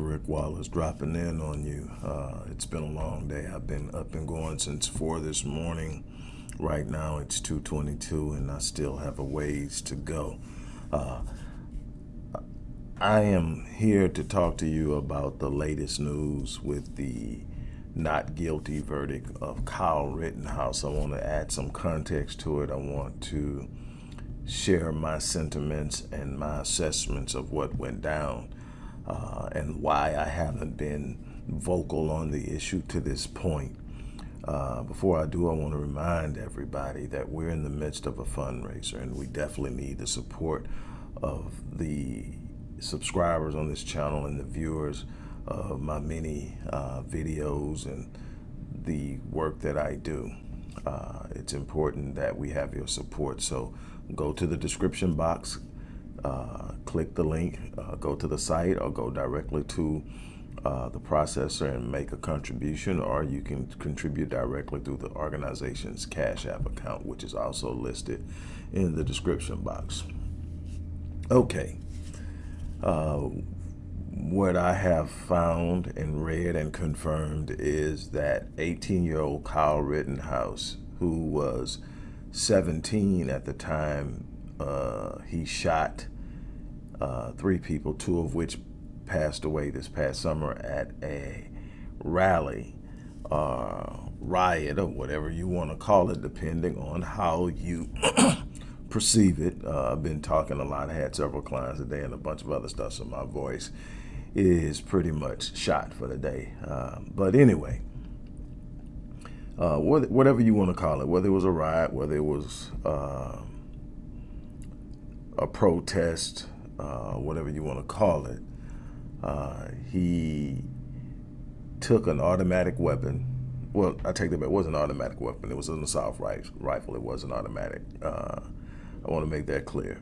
Dr. Rick Wallace dropping in on you. Uh, it's been a long day. I've been up and going since 4 this morning. Right now it's 2.22 and I still have a ways to go. Uh, I am here to talk to you about the latest news with the not guilty verdict of Kyle Rittenhouse. I want to add some context to it. I want to share my sentiments and my assessments of what went down uh, and why I haven't been vocal on the issue to this point. Uh, before I do, I want to remind everybody that we're in the midst of a fundraiser and we definitely need the support of the subscribers on this channel and the viewers of my many uh, videos and the work that I do. Uh, it's important that we have your support. So go to the description box, uh, click the link, uh, go to the site or go directly to uh, the processor and make a contribution or you can contribute directly through the organization's Cash App account, which is also listed in the description box. Okay. Uh, what I have found and read and confirmed is that 18 year old Kyle Rittenhouse, who was 17 at the time uh, he shot uh, three people, two of which passed away this past summer at a rally, uh, riot, or whatever you want to call it, depending on how you perceive it. Uh, I've been talking a lot. I had several clients today and a bunch of other stuff, so my voice is pretty much shot for the day. Uh, but anyway, uh, whatever you want to call it, whether it was a riot, whether it was uh, a protest, uh, whatever you want to call it, uh, he took an automatic weapon. Well, I take that back. It was an automatic weapon. It was an assault rifle. It wasn't automatic. Uh, I want to make that clear.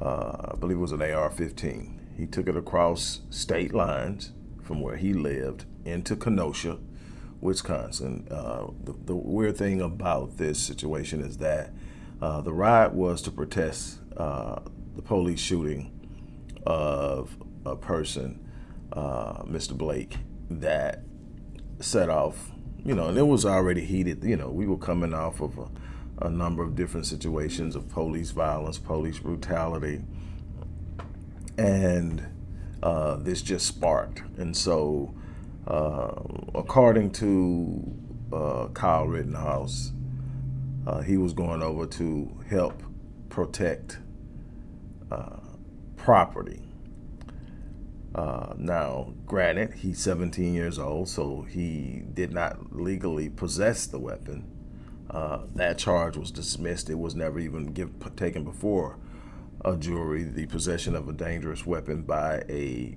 Uh, I believe it was an AR-15. He took it across state lines from where he lived into Kenosha, Wisconsin. Uh, the, the, weird thing about this situation is that uh, the riot was to protest uh, the police shooting of a person, uh, Mr. Blake, that set off, you know, and it was already heated. You know, we were coming off of a, a number of different situations of police violence, police brutality, and uh, this just sparked. And so uh, according to uh, Kyle Rittenhouse, uh, he was going over to help protect property. Uh, now, granted, he's 17 years old, so he did not legally possess the weapon. Uh, that charge was dismissed. It was never even give, taken before a jury, the possession of a dangerous weapon by a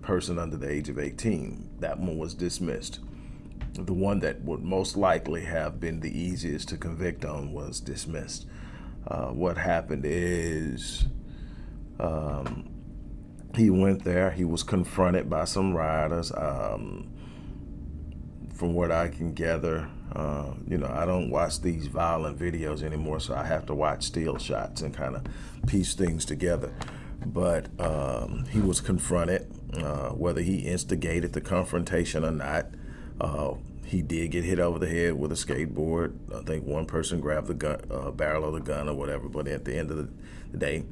person under the age of 18. That one was dismissed. The one that would most likely have been the easiest to convict on was dismissed. Uh, what happened is um, he went there, he was confronted by some rioters. Um, from what I can gather, uh, you know, I don't watch these violent videos anymore, so I have to watch still shots and kind of piece things together. But um, he was confronted uh, whether he instigated the confrontation or not. Uh, he did get hit over the head with a skateboard. I think one person grabbed the gun, uh, barrel of the gun or whatever. But at the end of the, the day,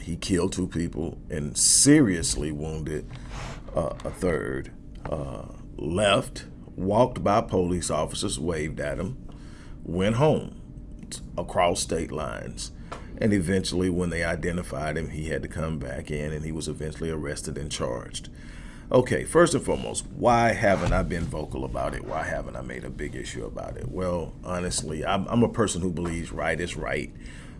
he killed two people and seriously wounded uh, a third. Uh, left, walked by police officers, waved at him, went home across state lines. And eventually, when they identified him, he had to come back in and he was eventually arrested and charged. Okay, first and foremost, why haven't I been vocal about it? Why haven't I made a big issue about it? Well, honestly, I'm, I'm a person who believes right is right,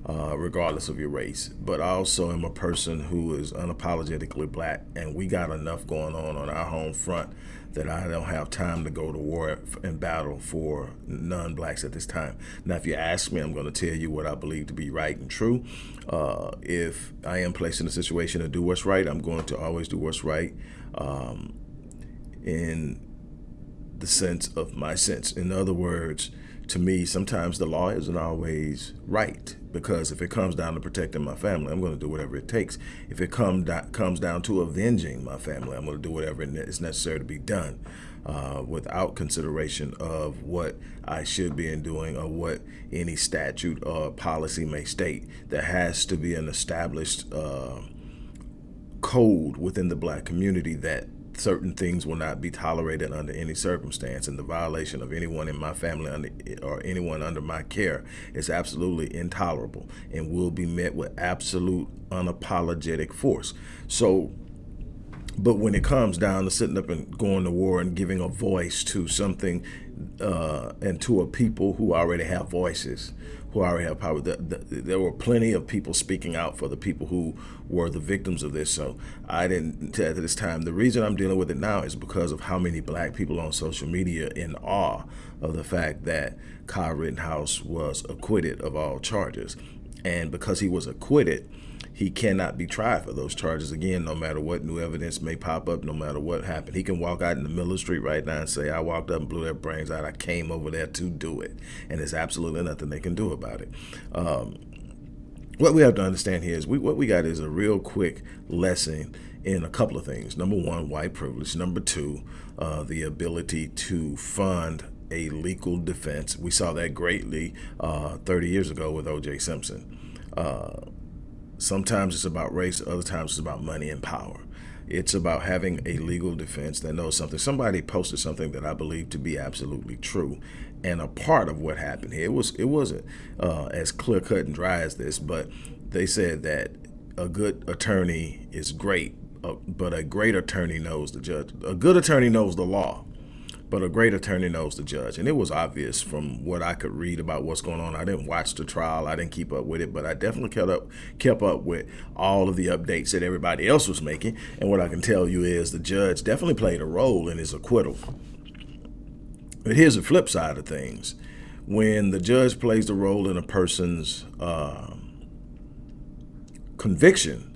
uh, regardless of your race. But I also am a person who is unapologetically black, and we got enough going on on our home front that I don't have time to go to war and battle for non-blacks at this time. Now, if you ask me, I'm going to tell you what I believe to be right and true. Uh, if I am placed in a situation to do what's right, I'm going to always do what's right um, in the sense of my sense. In other words, to me, sometimes the law isn't always right because if it comes down to protecting my family, I'm going to do whatever it takes. If it come comes down to avenging my family, I'm going to do whatever is necessary to be done uh, without consideration of what I should be in doing or what any statute or policy may state. There has to be an established uh, code within the black community that certain things will not be tolerated under any circumstance and the violation of anyone in my family or anyone under my care is absolutely intolerable and will be met with absolute unapologetic force. So but when it comes down to sitting up and going to war and giving a voice to something uh, and to a people who already have voices who already have power. The, the, there were plenty of people speaking out for the people who were the victims of this. So I didn't at this time. The reason I'm dealing with it now is because of how many black people on social media in awe of the fact that Kyle Rittenhouse was acquitted of all charges. And because he was acquitted, he cannot be tried for those charges again, no matter what new evidence may pop up, no matter what happened. He can walk out in the middle of the street right now and say, I walked up and blew their brains out. I came over there to do it. And there's absolutely nothing they can do about it. Um, what we have to understand here is we, what we got is a real quick lesson in a couple of things. Number one, white privilege. Number two, uh, the ability to fund a legal defense. We saw that greatly uh, 30 years ago with O.J. Simpson. Uh, Sometimes it's about race, other times it's about money and power. It's about having a legal defense that knows something. Somebody posted something that I believe to be absolutely true, and a part of what happened here. It was it wasn't uh, as clear cut and dry as this, but they said that a good attorney is great, uh, but a great attorney knows the judge. A good attorney knows the law, but a great attorney knows the judge. And it was obvious from what I could read about what's going on. I didn't watch the trial. I didn't keep up with it, but I definitely kept up kept up with all of the updates that everybody else was making. And what I can tell you is the judge definitely played a role in his acquittal. But here's the flip side of things. When the judge plays a role in a person's uh, conviction,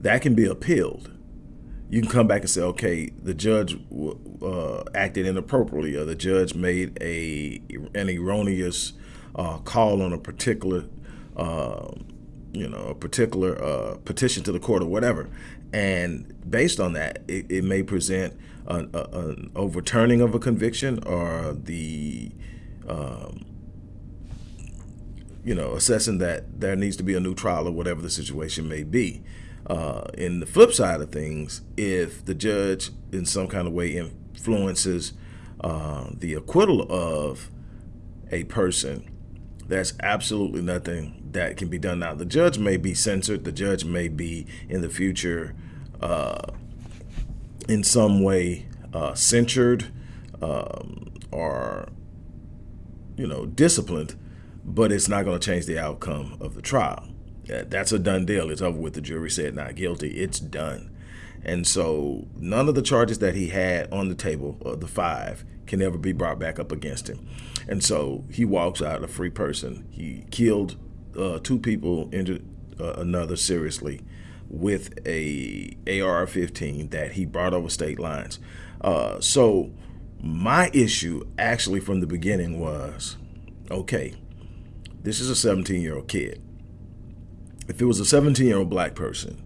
that can be appealed you can come back and say, okay, the judge uh, acted inappropriately, or the judge made a an erroneous uh, call on a particular, uh, you know, a particular uh, petition to the court or whatever, and based on that, it, it may present an, a, an, overturning of a conviction or the um, you know, assessing that there needs to be a new trial or whatever the situation may be. Uh, in the flip side of things, if the judge in some kind of way influences uh, the acquittal of a person, there's absolutely nothing that can be done now. The judge may be censored. The judge may be in the future uh, in some way uh, censured um, or, you know, disciplined, but it's not going to change the outcome of the trial that's a done deal. It's over with. The jury said not guilty. It's done. And so none of the charges that he had on the table, uh, the five, can ever be brought back up against him. And so he walks out a free person. He killed uh, two people, injured uh, another seriously with a AR-15 that he brought over state lines. Uh, so my issue actually from the beginning was, okay, this is a 17-year-old kid if it was a 17 year old black person,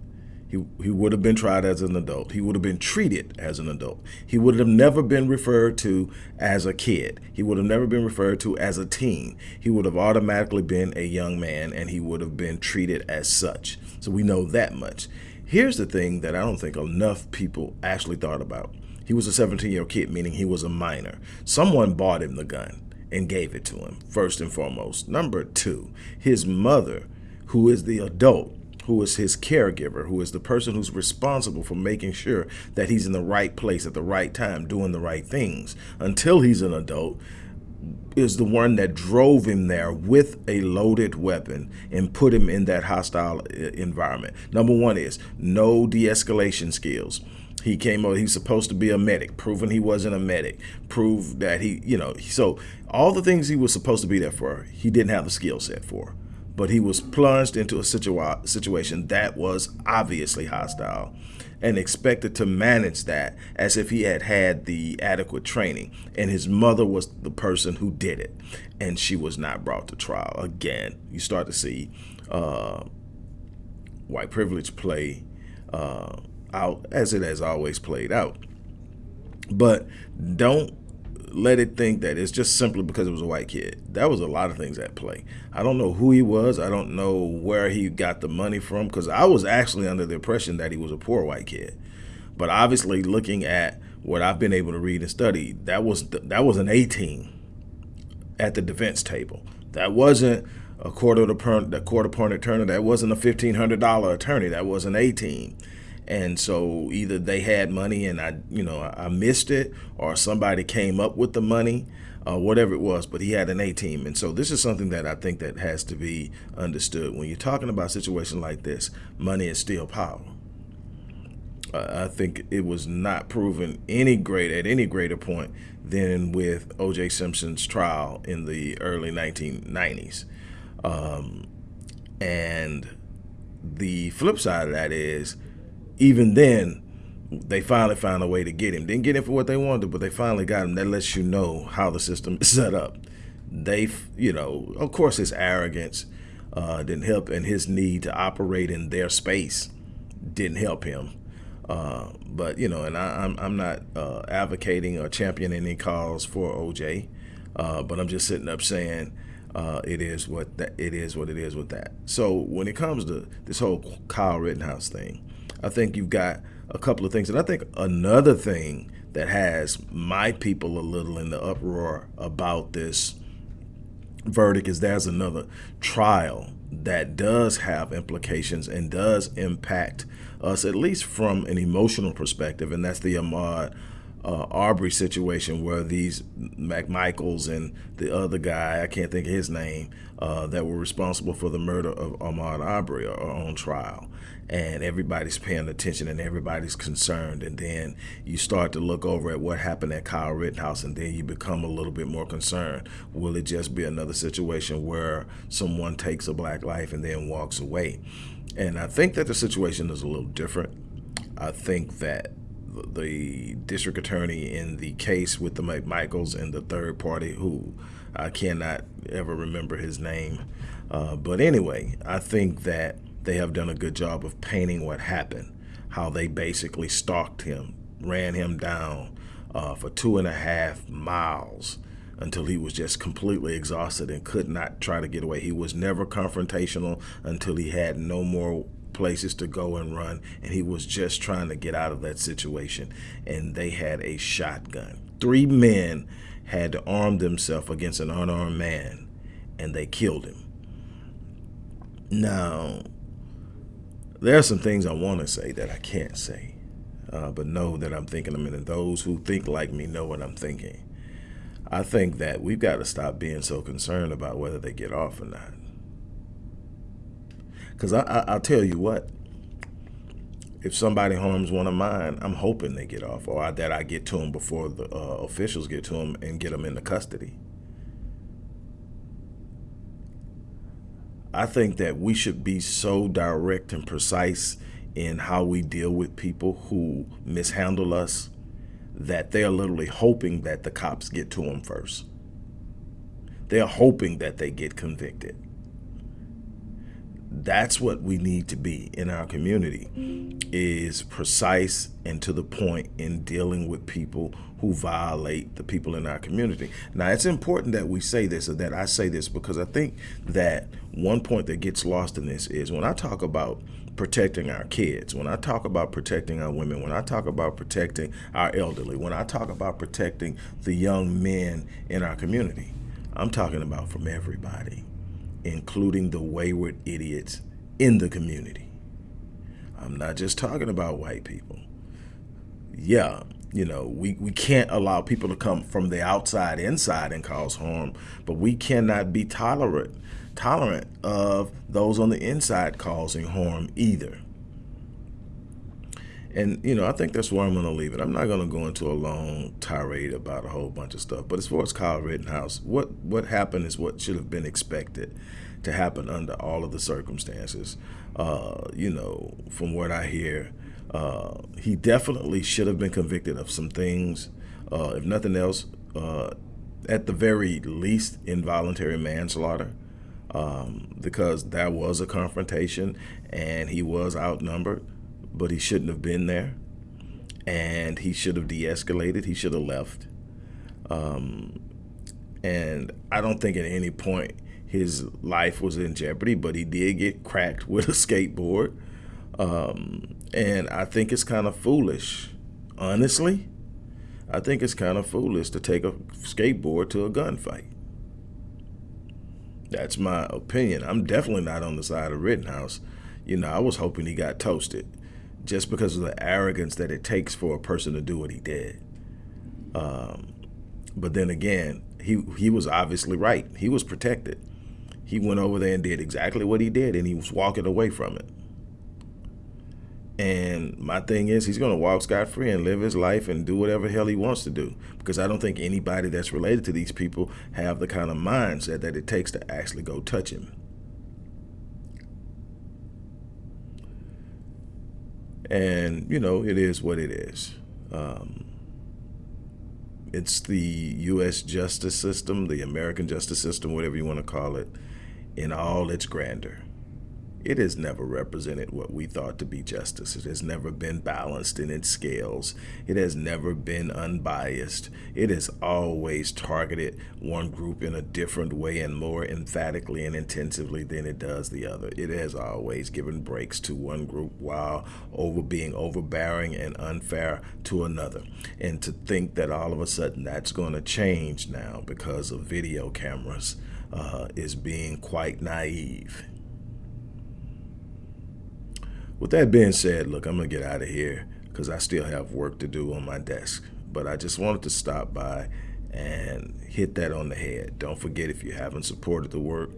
he, he would have been tried as an adult. He would have been treated as an adult. He would have never been referred to as a kid. He would have never been referred to as a teen. He would have automatically been a young man and he would have been treated as such. So we know that much. Here's the thing that I don't think enough people actually thought about. He was a 17 year old kid, meaning he was a minor. Someone bought him the gun and gave it to him, first and foremost. Number two, his mother who is the adult, who is his caregiver, who is the person who's responsible for making sure that he's in the right place at the right time, doing the right things until he's an adult, is the one that drove him there with a loaded weapon and put him in that hostile uh, environment. Number one is no de-escalation skills. He came over, he's supposed to be a medic, proven he wasn't a medic, proved that he, you know, so all the things he was supposed to be there for, he didn't have the skill set for. But he was plunged into a situa situation that was obviously hostile and expected to manage that as if he had had the adequate training. And his mother was the person who did it, and she was not brought to trial. Again, you start to see uh, white privilege play uh, out as it has always played out. But don't let it think that it's just simply because it was a white kid. That was a lot of things at play. I don't know who he was. I don't know where he got the money from because I was actually under the impression that he was a poor white kid. But obviously, looking at what I've been able to read and study, that was that was an A team at the defense table. That wasn't a quarter of the quarter point attorney. That wasn't a fifteen hundred dollar attorney. That was an A team and so either they had money and I, you know, I missed it, or somebody came up with the money, uh, whatever it was. But he had an A team, and so this is something that I think that has to be understood when you're talking about situations like this. Money is still power. I think it was not proven any great at any greater point than with O.J. Simpson's trial in the early 1990s, um, and the flip side of that is even then, they finally found a way to get him. Didn't get him for what they wanted, but they finally got him. That lets you know how the system is set up. They, you know, of course, his arrogance uh, didn't help, and his need to operate in their space didn't help him. Uh, but you know, and I, am I'm, I'm not uh, advocating or championing any cause for OJ, uh, but I'm just sitting up saying uh, it is what that it is what it is with that. So when it comes to this whole Kyle Rittenhouse thing, I think you've got a couple of things. And I think another thing that has my people a little in the uproar about this verdict is there's another trial that does have implications and does impact us, at least from an emotional perspective, and that's the Ahmaud uh, Arbery situation where these McMichaels and the other guy, I can't think of his name, uh, that were responsible for the murder of Ahmaud Arbery are on trial and everybody's paying attention and everybody's concerned. And then you start to look over at what happened at Kyle Rittenhouse, and then you become a little bit more concerned. Will it just be another situation where someone takes a black life and then walks away? And I think that the situation is a little different. I think that the district attorney in the case with the McMichaels and the third party who I cannot ever remember his name. Uh, but anyway, I think that they have done a good job of painting what happened, how they basically stalked him, ran him down uh, for two and a half miles until he was just completely exhausted and could not try to get away. He was never confrontational until he had no more places to go and run, and he was just trying to get out of that situation. And they had a shotgun. Three men had to arm themselves against an unarmed man, and they killed him. Now, there are some things I want to say that I can't say, uh, but know that I'm thinking them, and those who think like me know what I'm thinking. I think that we've got to stop being so concerned about whether they get off or not. Because I, I, will tell you what, if somebody harms one of mine, I'm hoping they get off, or that I get to them before the uh, officials get to them and get them into custody. I think that we should be so direct and precise in how we deal with people who mishandle us that they're literally hoping that the cops get to them first. They're hoping that they get convicted. That's what we need to be in our community is precise and to the point in dealing with people who violate the people in our community. Now, it's important that we say this or that I say this because I think that one point that gets lost in this is when I talk about protecting our kids, when I talk about protecting our women, when I talk about protecting our elderly, when I talk about protecting the young men in our community, I'm talking about from everybody, including the wayward idiots in the community. I'm not just talking about white people. Yeah, you know, we, we can't allow people to come from the outside inside and cause harm, but we cannot be tolerant tolerant of those on the inside causing harm either. And, you know, I think that's where I'm going to leave it. I'm not going to go into a long tirade about a whole bunch of stuff. But as far as Kyle Rittenhouse, what, what happened is what should have been expected. to happen under all of the circumstances. Uh, you know, from what I hear, uh, he definitely should have been convicted of some things. Uh, if nothing else, uh, at the very least, involuntary manslaughter, um, because that was a confrontation and he was outnumbered, but he shouldn't have been there. And he should have de escalated, he should have left. Um, and I don't think at any point his life was in jeopardy, but he did get cracked with a skateboard. Um, and I think it's kind of foolish, honestly. I think it's kind of foolish to take a skateboard to a gunfight. That's my opinion. I'm definitely not on the side of Rittenhouse. You know, I was hoping he got toasted just because of the arrogance that it takes for a person to do what he did. Um, but then again, he he was obviously right. He was protected. He went over there and did exactly what he did, and he was walking away from it. And my thing is, he's going to walk scot free and live his life and do whatever hell he wants to do. Because I don't think anybody that's related to these people have the kind of mindset that it takes to actually go touch him. And, you know, it is what it is. Um, it's the U.S. justice system, the American justice system, whatever you want to call it, in all its grandeur. It has never represented what we thought to be justice. It has never been balanced in its scales. It has never been unbiased. It has always targeted one group in a different way and more emphatically and intensively than it does the other. It has always given breaks to one group while over being overbearing and unfair to another. And to think that all of a sudden that's going to change now because of video cameras uh, is being quite naive. With that being said, look, I'm going to get out of here because I still have work to do on my desk. But I just wanted to stop by and hit that on the head. Don't forget if you haven't supported the work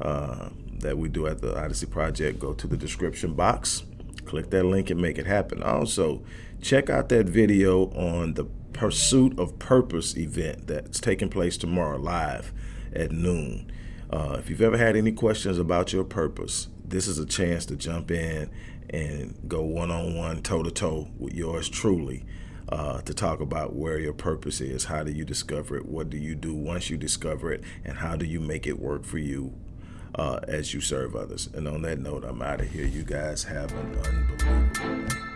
uh, that we do at the Odyssey Project, go to the description box, click that link and make it happen. Also, check out that video on the Pursuit of Purpose event that's taking place tomorrow live at noon. Uh, if you've ever had any questions about your purpose, this is a chance to jump in and go one-on-one, toe-to-toe with yours truly uh, to talk about where your purpose is. How do you discover it? What do you do once you discover it? And how do you make it work for you uh, as you serve others? And on that note, I'm out of here. You guys have an unbelievable day.